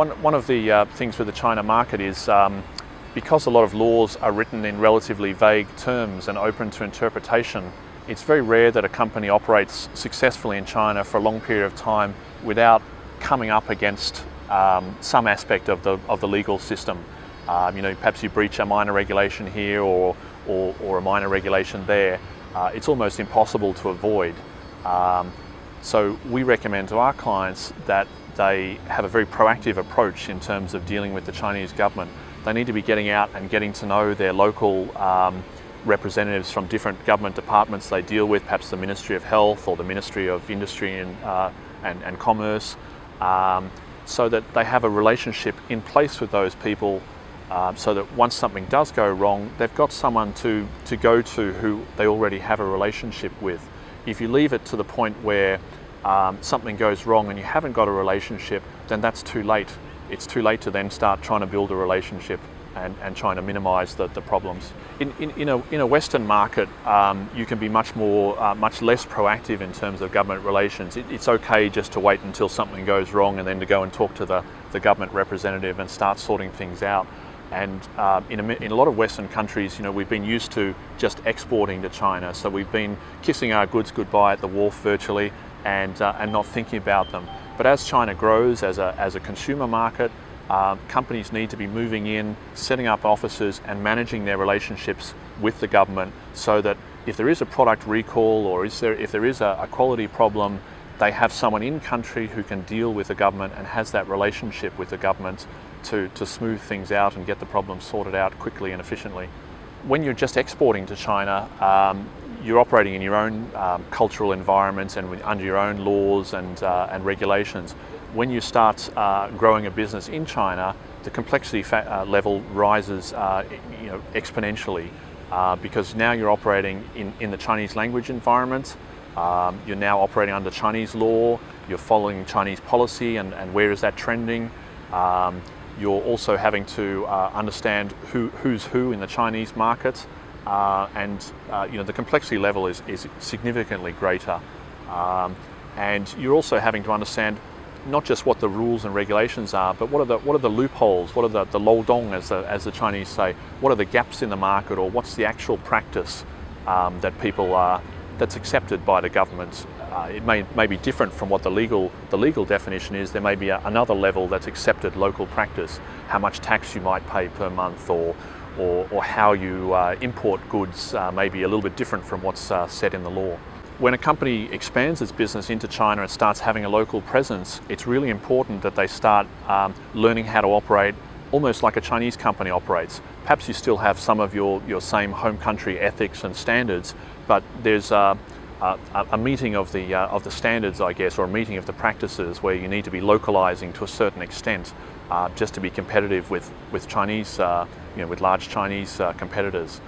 One, one of the uh, things with the China market is um, because a lot of laws are written in relatively vague terms and open to interpretation, it's very rare that a company operates successfully in China for a long period of time without coming up against um, some aspect of the, of the legal system. Um, you know, perhaps you breach a minor regulation here or, or, or a minor regulation there. Uh, it's almost impossible to avoid. Um, so we recommend to our clients that they have a very proactive approach in terms of dealing with the Chinese government. They need to be getting out and getting to know their local um, representatives from different government departments they deal with, perhaps the Ministry of Health or the Ministry of Industry and, uh, and, and, Commerce, um, so that they have a relationship in place with those people uh, so that once something does go wrong, they've got someone to, to go to who they already have a relationship with. If you leave it to the point where um, something goes wrong and you haven't got a relationship, then that's too late. It's too late to then start trying to build a relationship and, and trying to minimise the, the problems. In, in, in, a, in a Western market, um, you can be much more, uh, much less proactive in terms of government relations. It, it's okay just to wait until something goes wrong and then to go and talk to the, the government representative and start sorting things out. And uh, in, a, in, a, lot of Western countries, you know, we've been used to just exporting to China. So we've been kissing our goods goodbye at the wharf virtually and, uh, and not thinking about them. But as China grows as a, as a consumer market, uh, companies need to be moving in, setting up offices and managing their relationships with the government so that if there is a product recall or is there, if there is a, a quality problem, they have someone in country who can deal with the government and has that relationship with the government to, to smooth things out and get the problem sorted out quickly and efficiently. When you're just exporting to China, um, you're operating in your own um, cultural environment and under your own laws and, uh, and regulations. When you start uh, growing a business in China, the complexity uh, level rises uh, you know, exponentially uh, because now you're operating in, in the Chinese language environment, um, you're now operating under Chinese law, you're following Chinese policy and, and where is that trending. Um, you're also having to uh, understand who, who's who in the Chinese market uh, and you know, the complexity level is, is significantly greater. Um, and you're also having to understand not just what the rules and regulations are, but what are the, what are the loopholes, what are the, the dong, as the, as the Chinese say, what are the gaps in the market or what's the actual practice um, that people are, that's accepted by the government. Uh, it may, may be different from what the legal, the legal definition is. There may be a, another level that's accepted local practice, how much tax you might pay per month or, or, or how you uh, import goods uh, may be a little bit different from what's uh, set in the law. When a company expands its business into China and starts having a local presence, it's really important that they start um, learning how to operate almost like a Chinese company operates. Perhaps you still have some of your, your same home country ethics and standards, but there's a, meeting of the, uh, of the standards, I guess, or a meeting of the practices where you need to be localizing to a certain extent uh, just to be competitive with, with Chinese, uh, you know, with large Chinese uh, competitors.